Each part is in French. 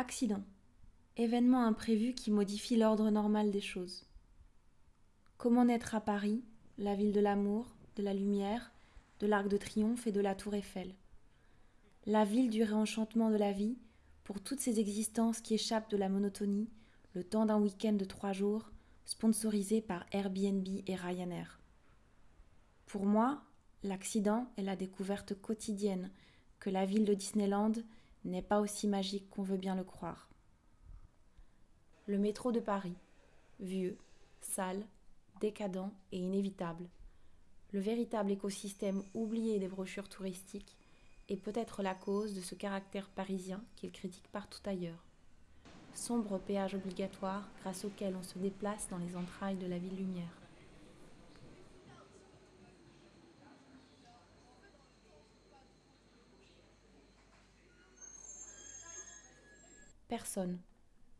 Accident. Événement imprévu qui modifie l'ordre normal des choses. Comment naître à Paris, la ville de l'amour, de la lumière, de l'Arc de Triomphe et de la Tour Eiffel? La ville du réenchantement de la vie, pour toutes ces existences qui échappent de la monotonie, le temps d'un week-end de trois jours, sponsorisé par Airbnb et Ryanair. Pour moi, l'accident est la découverte quotidienne que la ville de Disneyland n'est pas aussi magique qu'on veut bien le croire. Le métro de Paris, vieux, sale, décadent et inévitable. Le véritable écosystème oublié des brochures touristiques est peut-être la cause de ce caractère parisien qu'il critique partout ailleurs. Sombre péage obligatoire grâce auquel on se déplace dans les entrailles de la ville lumière. Personne,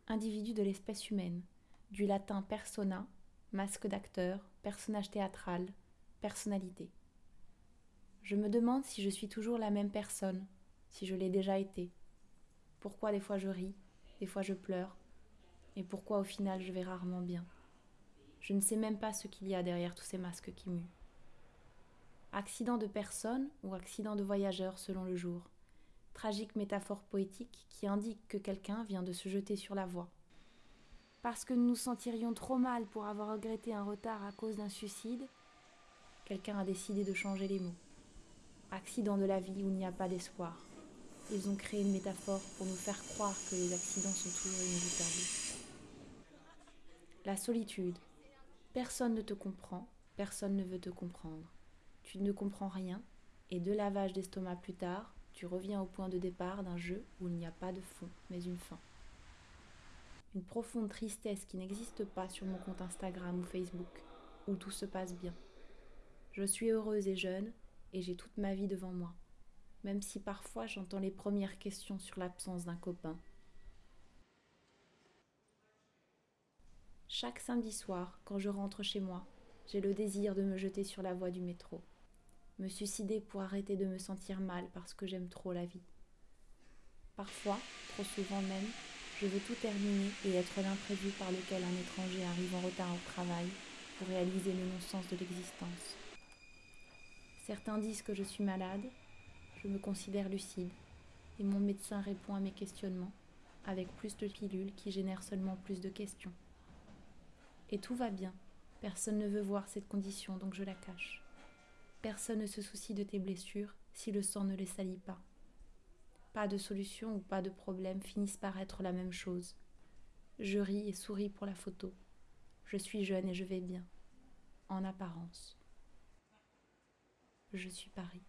individu de l'espèce humaine, du latin persona, masque d'acteur, personnage théâtral, personnalité. Je me demande si je suis toujours la même personne, si je l'ai déjà été. Pourquoi des fois je ris, des fois je pleure, et pourquoi au final je vais rarement bien. Je ne sais même pas ce qu'il y a derrière tous ces masques qui muent. Accident de personne ou accident de voyageur selon le jour tragique métaphore poétique qui indique que quelqu'un vient de se jeter sur la voie. Parce que nous nous sentirions trop mal pour avoir regretté un retard à cause d'un suicide, quelqu'un a décidé de changer les mots. Accident de la vie où il n'y a pas d'espoir. Ils ont créé une métaphore pour nous faire croire que les accidents sont toujours inévitables. La solitude. Personne ne te comprend, personne ne veut te comprendre. Tu ne comprends rien, et deux lavages d'estomac plus tard, tu reviens au point de départ d'un jeu où il n'y a pas de fond, mais une fin. Une profonde tristesse qui n'existe pas sur mon compte Instagram ou Facebook, où tout se passe bien. Je suis heureuse et jeune, et j'ai toute ma vie devant moi, même si parfois j'entends les premières questions sur l'absence d'un copain. Chaque samedi soir, quand je rentre chez moi, j'ai le désir de me jeter sur la voie du métro me suicider pour arrêter de me sentir mal parce que j'aime trop la vie. Parfois, trop souvent même, je veux tout terminer et être l'imprévu par lequel un étranger arrive en retard au travail pour réaliser le non-sens de l'existence. Certains disent que je suis malade, je me considère lucide, et mon médecin répond à mes questionnements avec plus de pilules qui génèrent seulement plus de questions. Et tout va bien, personne ne veut voir cette condition donc je la cache. Personne ne se soucie de tes blessures si le sang ne les salit pas. Pas de solution ou pas de problème finissent par être la même chose. Je ris et souris pour la photo. Je suis jeune et je vais bien. En apparence. Je suis Paris.